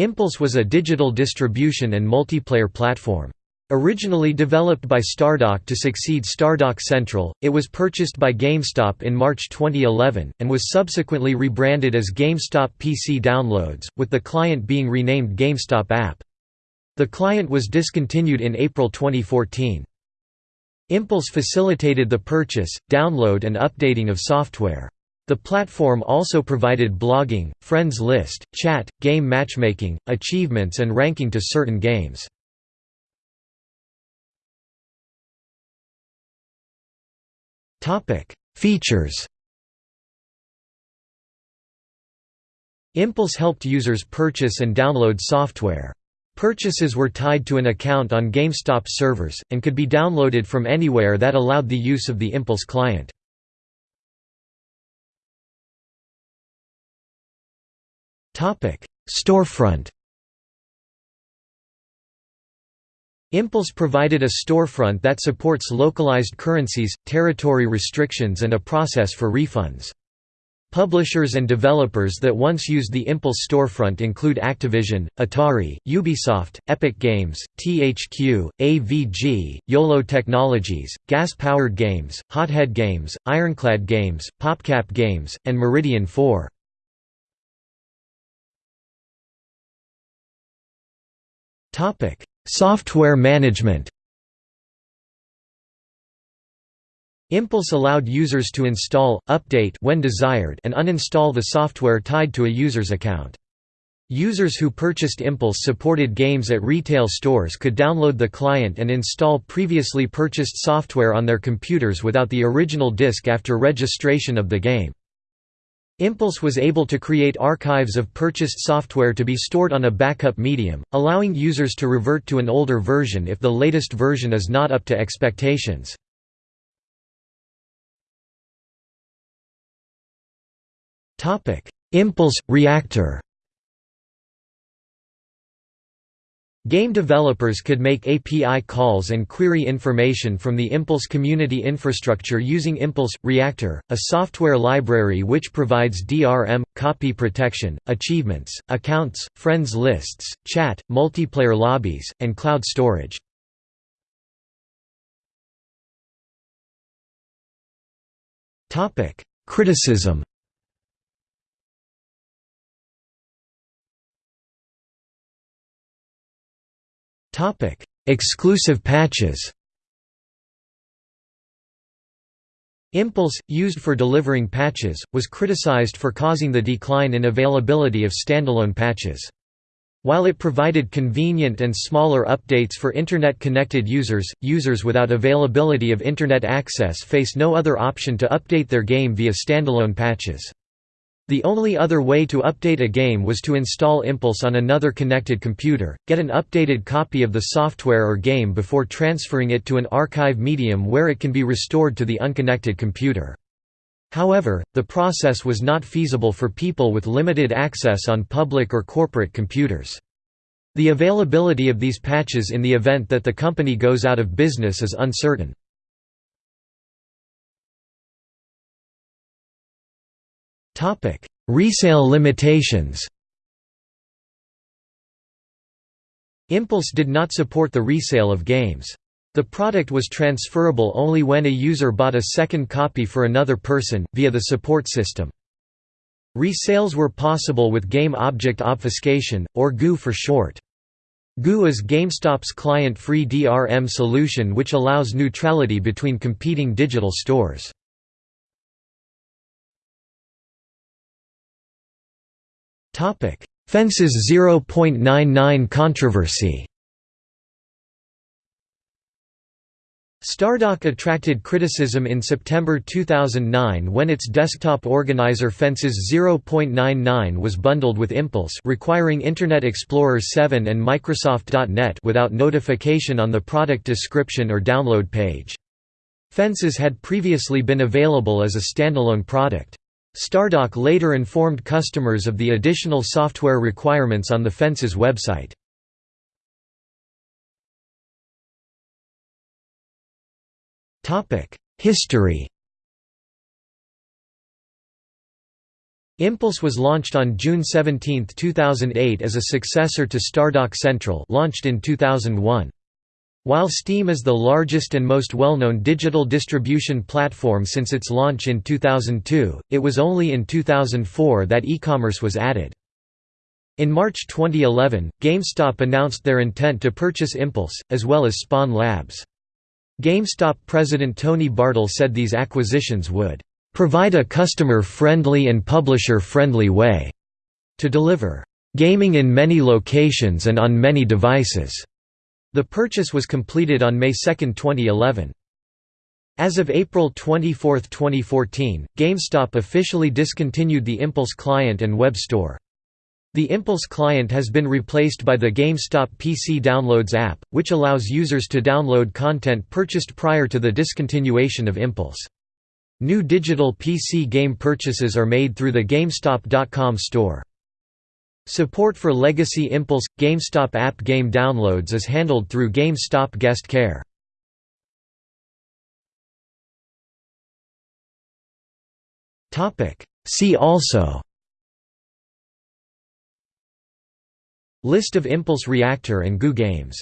Impulse was a digital distribution and multiplayer platform. Originally developed by Stardock to succeed Stardock Central, it was purchased by GameStop in March 2011, and was subsequently rebranded as GameStop PC Downloads, with the client being renamed GameStop App. The client was discontinued in April 2014. Impulse facilitated the purchase, download and updating of software. The platform also provided blogging, friends list, chat, game matchmaking, achievements and ranking to certain games. Features. Impulse helped users purchase and download software. Purchases were tied to an account on GameStop servers, and could be downloaded from anywhere that allowed the use of the Impulse client. Storefront Impulse provided a storefront that supports localized currencies, territory restrictions and a process for refunds. Publishers and developers that once used the Impulse storefront include Activision, Atari, Ubisoft, Epic Games, THQ, AVG, Iolo Technologies, Gas Powered Games, Hothead Games, Ironclad Games, PopCap Games, and Meridian 4. Topic: Software management Impulse allowed users to install, update when desired and uninstall the software tied to a user's account. Users who purchased Impulse-supported games at retail stores could download the client and install previously purchased software on their computers without the original disk after registration of the game. Impulse was able to create archives of purchased software to be stored on a backup medium, allowing users to revert to an older version if the latest version is not up to expectations. Impulse – Reactor Game developers could make API calls and query information from the Impulse community infrastructure using Impulse – Reactor, a software library which provides DRM, copy protection, achievements, accounts, friends lists, chat, multiplayer lobbies, and cloud storage. Criticism Topic: Exclusive patches. Impulse, used for delivering patches, was criticized for causing the decline in availability of standalone patches. While it provided convenient and smaller updates for Internet-connected users, users without availability of Internet access face no other option to update their game via standalone patches. The only other way to update a game was to install Impulse on another connected computer, get an updated copy of the software or game before transferring it to an archive medium where it can be restored to the unconnected computer. However, the process was not feasible for people with limited access on public or corporate computers. The availability of these patches in the event that the company goes out of business is uncertain. Resale limitations Impulse did not support the resale of games. The product was transferable only when a user bought a second copy for another person, via the support system. Resales were possible with Game Object Obfuscation, or GOO for short. GOO is GameStop's client-free DRM solution which allows neutrality between competing digital stores. Fences 0.99 controversy Stardock attracted criticism in September 2009 when its desktop organizer Fences 0.99 was bundled with Impulse requiring Internet Explorer 7 and Microsoft.NET without notification on the product description or download page. Fences had previously been available as a standalone product. Stardock later informed customers of the additional software requirements on the Fences website. History Impulse was launched on June 17, 2008 as a successor to Stardock Central launched in 2001. While Steam is the largest and most well-known digital distribution platform since its launch in 2002, it was only in 2004 that e-commerce was added. In March 2011, GameStop announced their intent to purchase Impulse, as well as Spawn Labs. GameStop president Tony Bartel said these acquisitions would provide a customer-friendly and publisher-friendly way to deliver gaming in many locations and on many devices. The purchase was completed on May 2, 2011. As of April 24, 2014, GameStop officially discontinued the Impulse client and web store. The Impulse client has been replaced by the GameStop PC Downloads app, which allows users to download content purchased prior to the discontinuation of Impulse. New digital PC game purchases are made through the GameStop.com store. Support for legacy Impulse – GameStop app game downloads is handled through GameStop Guest Care. See also List of Impulse Reactor and GOO games